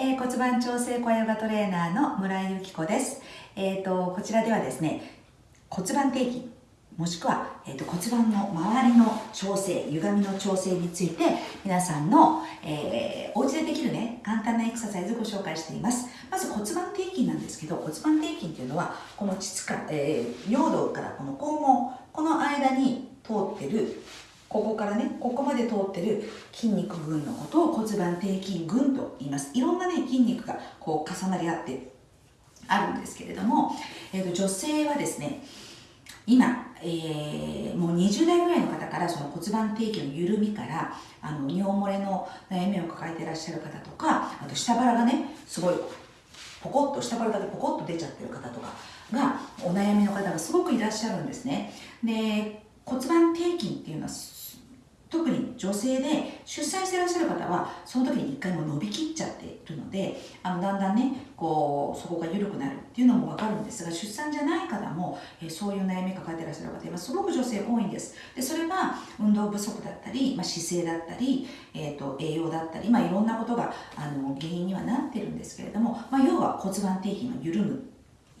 えー、骨盤調整小ヨガトレーナーの村井由紀子です。えっ、ー、と、こちらではですね、骨盤底筋、もしくは、えーと、骨盤の周りの調整、歪みの調整について、皆さんの、えー、お家でできるね、簡単なエクササイズをご紹介しています。まず骨盤底筋なんですけど、骨盤底筋っていうのは、この膣か、えー、尿道からこの肛門、この間に通ってるここからね、ここまで通ってる筋肉群のことを骨盤底筋群と言います。いろんなね、筋肉がこう重なり合ってあるんですけれども、えーと、女性はですね、今、えー、もう20代ぐらいの方からその骨盤底筋の緩みからあの尿漏れの悩みを抱えていらっしゃる方とかあと下腹がねすごいポコッと下腹だけポコッと出ちゃってる方とかがお悩みの方がすごくいらっしゃるんですねで骨盤底筋っていうのは特に女性で出産してらっしゃる方はその時に一回も伸びきっちゃっているのであのだんだんねこうそこが緩くなるっていうのも分かるんですが出産じゃない方も、え、そういう悩み抱えてらっしゃる方今す。ごく女性多いんです。でそれは運動不足だったり、まあ、姿勢だったり、えーと、栄養だったり、まあ、いろんなことがあの原因にはなってるんですけれども、まあ、要は骨盤底筋が緩む。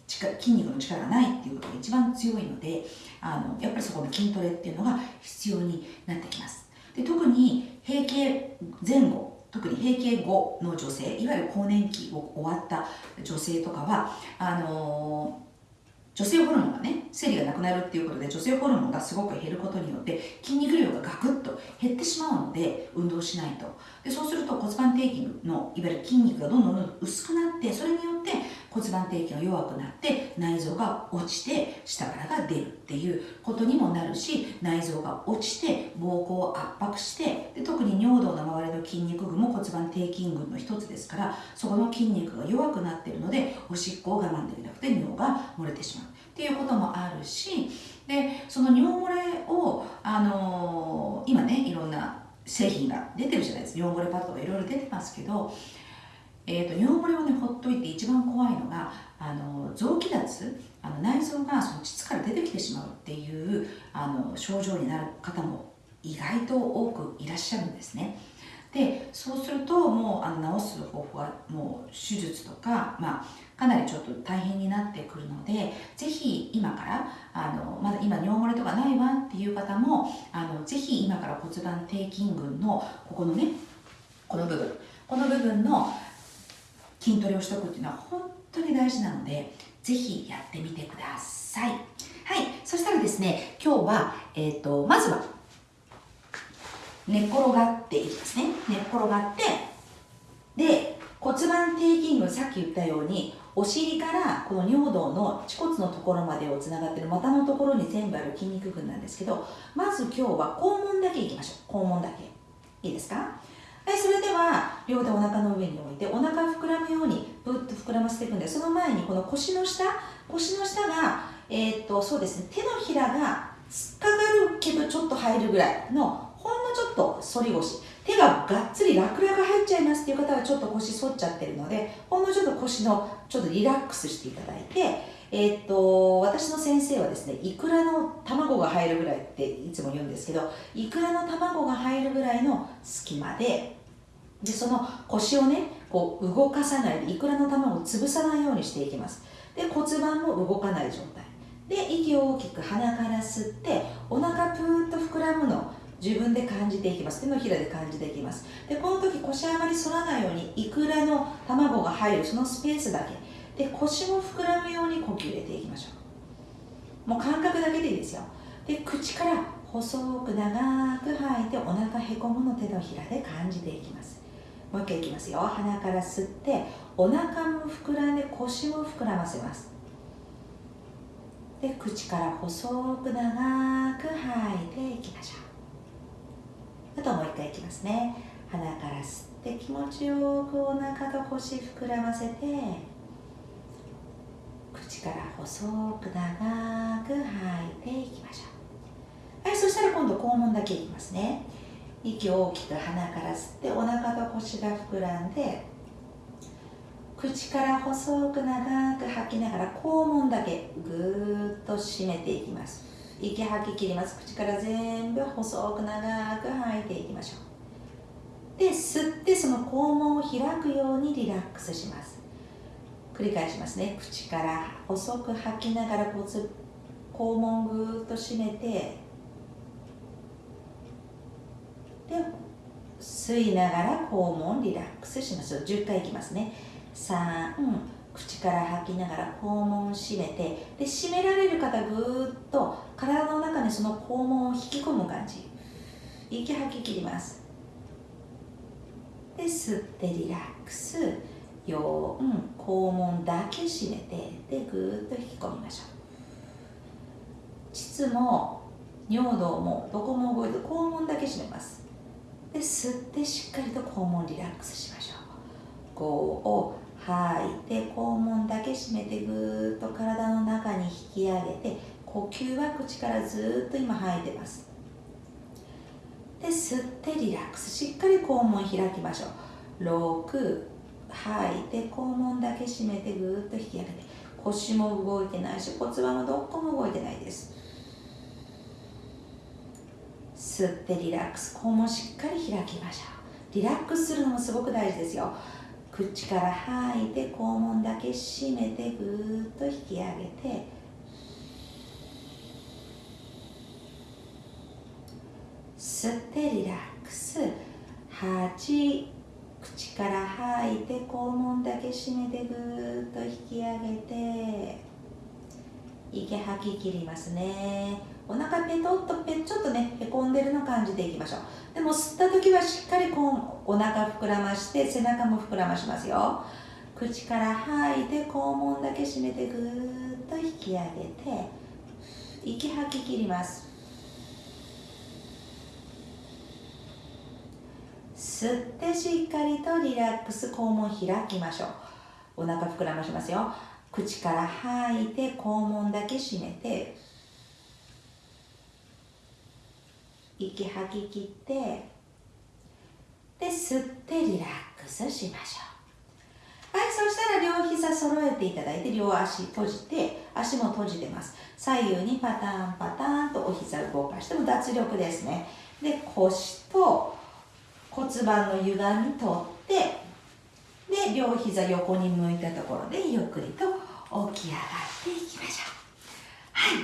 筋肉の力がないっていうことが一番強いのであのやっぱりそこの筋トレっていうのが必要になってきます。で特に閉経前後特に閉経後の女性いわゆる更年期を終わった女性とかはあの女性ホルモンがね生理がなくなるっていうことで女性ホルモンがすごく減ることによって筋肉量がガクッと減ってしまうので運動しないと。でそうすると骨盤底筋のいわゆる筋肉がどんどんどんどん薄くなってそれによって骨盤底筋が弱くなって内臓が落ちて下からが出るっていうことにもなるし内臓が落ちて膀胱を圧迫してで特に尿道の周りの筋肉群も骨盤底筋群の一つですからそこの筋肉が弱くなってるのでおしっこを我慢できなくて尿が漏れてしまう。っていうこともあるしでその尿漏れを、あのー、今ねいろんな製品が出てるじゃないですか。尿漏れパッドがいろいろ出てますけどえーと、尿漏れをねほっといて一番怖いのがあの臓器脱あの内臓がその膣から出てきてしまうっていうあの症状になる方も意外と多くいらっしゃるんですね。でそうするともうあの治す方法はもう手術とか、まあ、かなりちょっと大変になってくるのでぜひ今からあのまだ今尿漏れとかないわっていう方もあのぜひ今から骨盤底筋群のここのねこの部分この部分の筋トレをしておくっていうのは本当に大事なのでぜひやってみてください。はい。そしたらですね今日は、えーと、まずは寝転がっていきますね。寝転がってで骨盤底筋群さっき言ったようにお尻からこの尿道の恥骨のところまでをつながってる股のところに全部ある筋肉群なんですけどまず今日は肛門だけいきましょう。肛門だけ。いいですか？はい、それでは両手お腹の上に置いてお腹膨らむようにぶっと膨らませていくんでその前にこの腰の下腰の下が、えー、っとそうですね。手のひらが突っかかるけどちょっと入るぐらいのほんのちょっと反り腰。手ががっつりラクラが入っちゃいますっていう方はちょっと腰反っちゃってるのでほんのちょっと腰のちょっとリラックスしていただいてえー、っと私の先生はですねいくらの卵が入るぐらいっていつも言うんですけどいくらの卵が入るぐらいの隙間ででその腰をねこう動かさないでいくらの玉を潰さないようにしていきます。で骨盤も動かない状態。で息を大きく鼻から吸ってお腹プーッと膨らむのを自分で感じていきます。手のひらで感じていきます。でこの時腰あまり反らないようにいくらの卵が入るそのスペースだけ。で腰も膨らむように呼吸入れていきましょう。もう感覚だけでいいですよ。で口から細く長く吐いてお腹へこむの手のひらで感じていきます。もう一回いきますよ。鼻から吸ってお腹も膨らんで腰も膨らませます。で口から細く長く吐いていきましょう。あともう一回いきますね。鼻から吸って気持ちよくお腹と腰膨らませて口から細く長く吐いていきましょう。はいそしたら今度肛門だけいきますね。息を大きく鼻から吸ってお腹と腰が膨らんで口から細く長く吐きながら肛門だけぐーっと締めていきます。息吐き切ります。口から全部細く長く吐いていきましょう。で吸ってその肛門を開くようにリラックスします。繰り返しますね。口から細く吐きながら肛門ぐーっと締めてで吸いながら肛門リラックスします。10回いきますね。3口から吐きながら肛門を締めてで締められる方ぐーっと体の中にその肛門を引き込む感じ。息吐き切ります。で吸ってリラックス。4肛門だけ締めてでぐーっと引き込みましょう。膣も尿道もどこも動いて肛門だけ締めます。で吸ってしっかりと肛門リラックスしましょう。5を吐いて肛門だけ締めてぐーっと体の中に引き上げて呼吸は口からずっと今吐いてます。で吸ってリラックスしっかり肛門開きましょう。6吐いて肛門だけ締めてぐーっと引き上げて腰も動いてないし骨盤もどこも動いてないです。吸ってリラックス肛門しっかり開きましょう。リラックスするのもすごく大事ですよ。口から吐いて肛門だけ締めてぐーっと引き上げて。吸ってリラックス。8口から吐いて肛門だけ締めてぐーっと引き上げて。息吐き切りますね。お腹ペトッとペちょっとねへこんでるの感じでいきましょう。でも吸った時はしっかりこうお腹膨らまして背中も膨らましますよ。口から吐いて肛門だけ締めてぐーっと引き上げて息吐き切ります。吸ってしっかりとリラックス肛門開きましょう。お腹膨らましますよ。口から吐いて肛門だけ閉めて息吐き切ってで吸ってリラックスしましょう。はいそしたら両膝揃えていただいて両足閉じて足も閉じてます。左右にパターンパターンとお膝動かしても脱力ですね。で腰と骨盤の歪み取ってで両膝横に向いたところでゆっくりと起き上がっていきましょう。はい。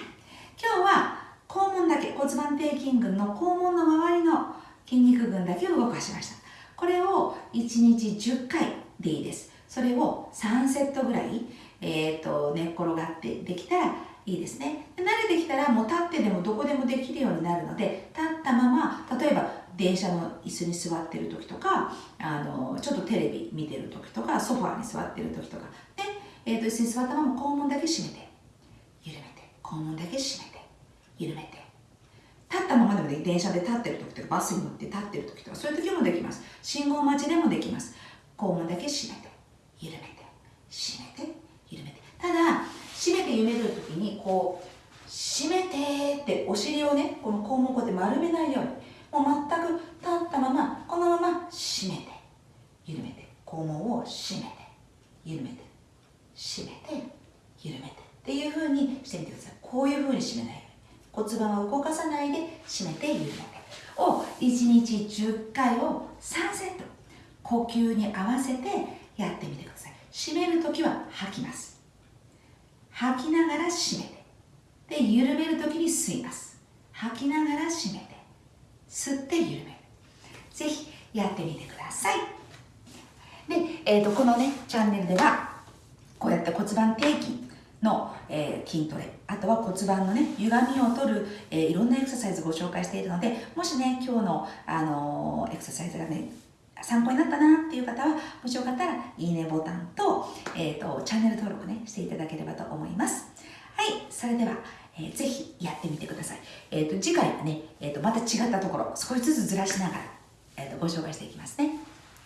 今日は肛門だけ骨盤底筋群の肛門の周りの筋肉群だけを動かしました。これを1日10回でいいです。それを3セットぐらい、えーと、寝っ転がってできたらいいですね慣れてきたらもう立ってでもどこでもできるようになるので立ったまま例えば電車の椅子に座ってる時とかあのちょっとテレビ見てる時とかソファーに座ってる時とか。で、えーと、椅子に座ったまま肛門だけ閉めて緩めて肛門だけ閉めて緩めて。立ったままでもで電車で立ってる時とかバスに乗って立ってる時とかそういう時もできます。信号待ちでもできます。肛門だけ閉めて緩めて閉めて緩めて。ただ閉めて緩める時にこう閉めてってお尻をねこの肛門をこうやって丸めないようにもう全く立ったままこのまま閉めて緩めて肛門を閉めて緩めて閉めて緩めてっていう風にしてみてください。こういう風に締めない骨盤を動かさないで締めて緩めてを1日10回を3セット呼吸に合わせてやってみてください。締める時は吐きます。吐きながら締めて。で緩める時に吸います吐きながら締めて。吸って緩める。ぜひやってみてください。で、えーと、このねチャンネルではこうやって骨盤底筋の、えー、筋トレあとは骨盤のね歪みを取る、えー、いろんなエクササイズご紹介しているのでもしね今日の、あのー、エクササイズがね参考になったなっていう方はもしよかったらいいねボタンと,、えーと、チャンネル登録ねしていただければと思います。はいそれではえー、ぜひやってみてください。え、ー、と、次回はね、え、ー、と、また違ったところ、少しずつずらしながら、えっ、と、ご紹介していきますね。